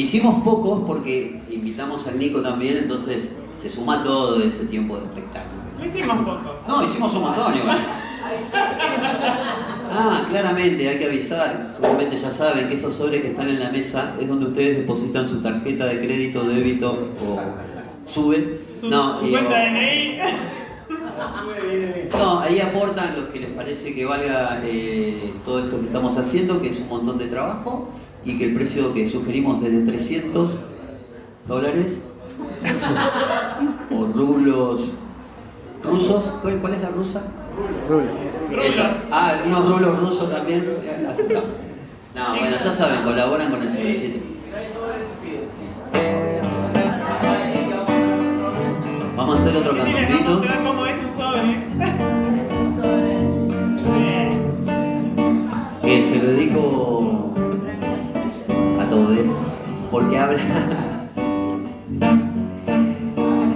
Hicimos pocos porque invitamos al Nico también, entonces se suma todo ese tiempo de espectáculo. No hicimos pocos. No, hicimos un montón igual. Ah, claramente, hay que avisar. Seguramente ya saben que esos sobres que están en la mesa es donde ustedes depositan su tarjeta de crédito, débito o sube. Su, No, su y- cuenta de DNI. No, ahí aportan los que les parece que valga eh, todo esto que estamos haciendo, que es un montón de trabajo y que el precio que sugerimos es de 300 dólares o rublos rusos. ¿Cuál, es la rusa? Eso. Ah, unos rublos rusos también. Aceptamos. No, bueno, ya saben, colaboran con el sobrecito. Vamos a hacer otro cantoncito. mostrar cómo es un sobre. Bien. que se lo dedico a todos porque habla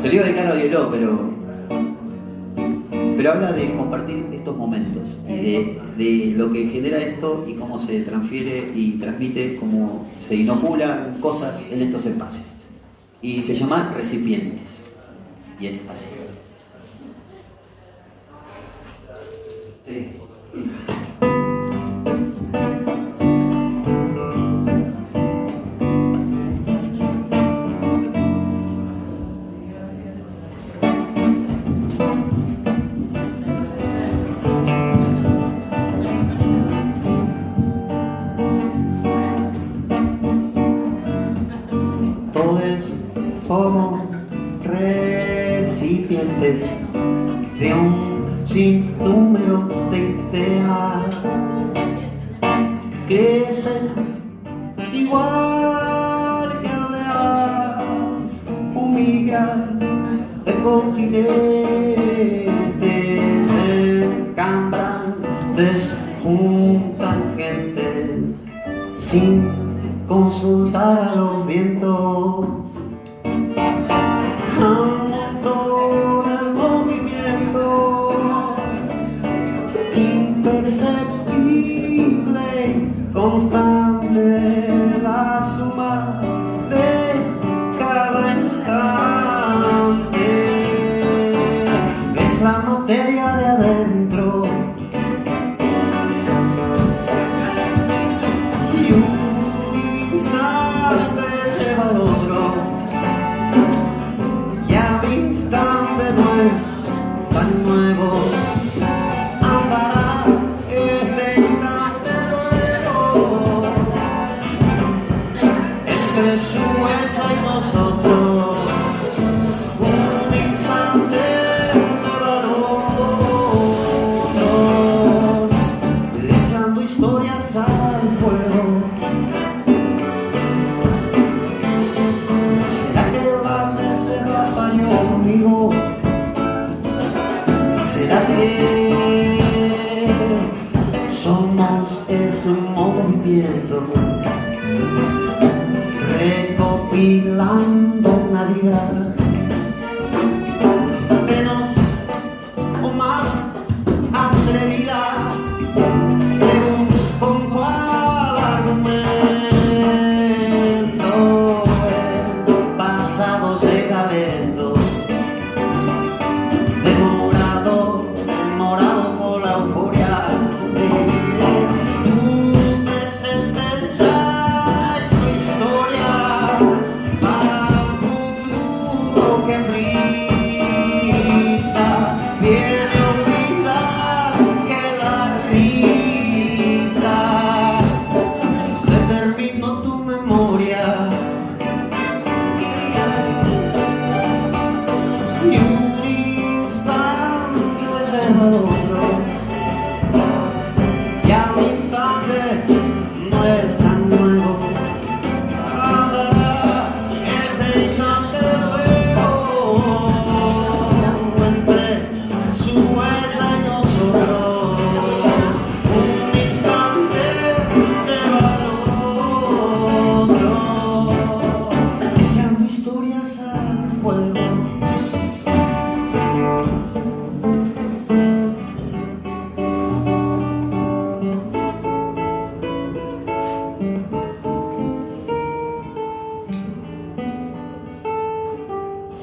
se lo iba a dedicar a Bieló pero pero habla de compartir estos momentos y de, de lo que genera esto y cómo se transfiere y transmite cómo se inoculan cosas en estos espacios y se llama recipientes y es así Sí. Sinnúmero de ideas que crecen igual que aldeas humillan de continentes se encambran, desjuntan gentes sin consultar a los vientos ¿Será que somos ese movimiento? Recopilando una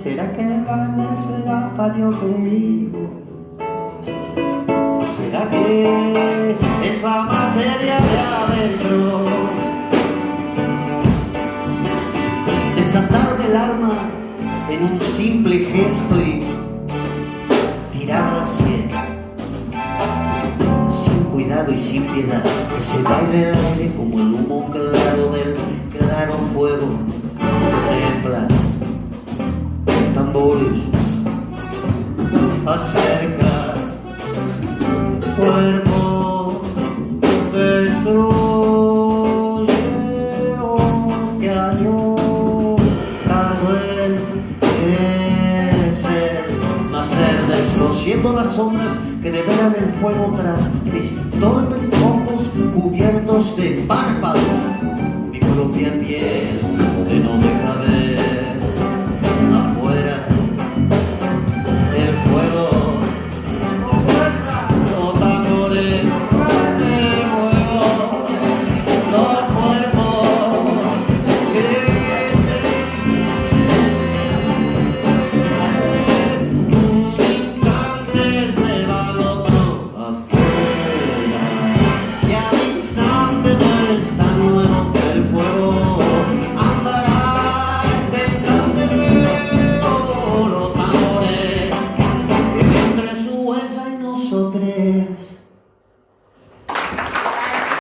¿Será que amanecerá patio conmigo? ¿Será que esa materia de adentro? Desatarme el arma en un simple gesto y tirarla al cielo. Sin cuidado y sin piedad, que se baile el aire como el humo claro del claro fuego. Templa tambores acerca cuerpo siendo las sombras que develan el fuego tras mis torpes ojos cubiertos de párpado. Mi propia piel que no deja.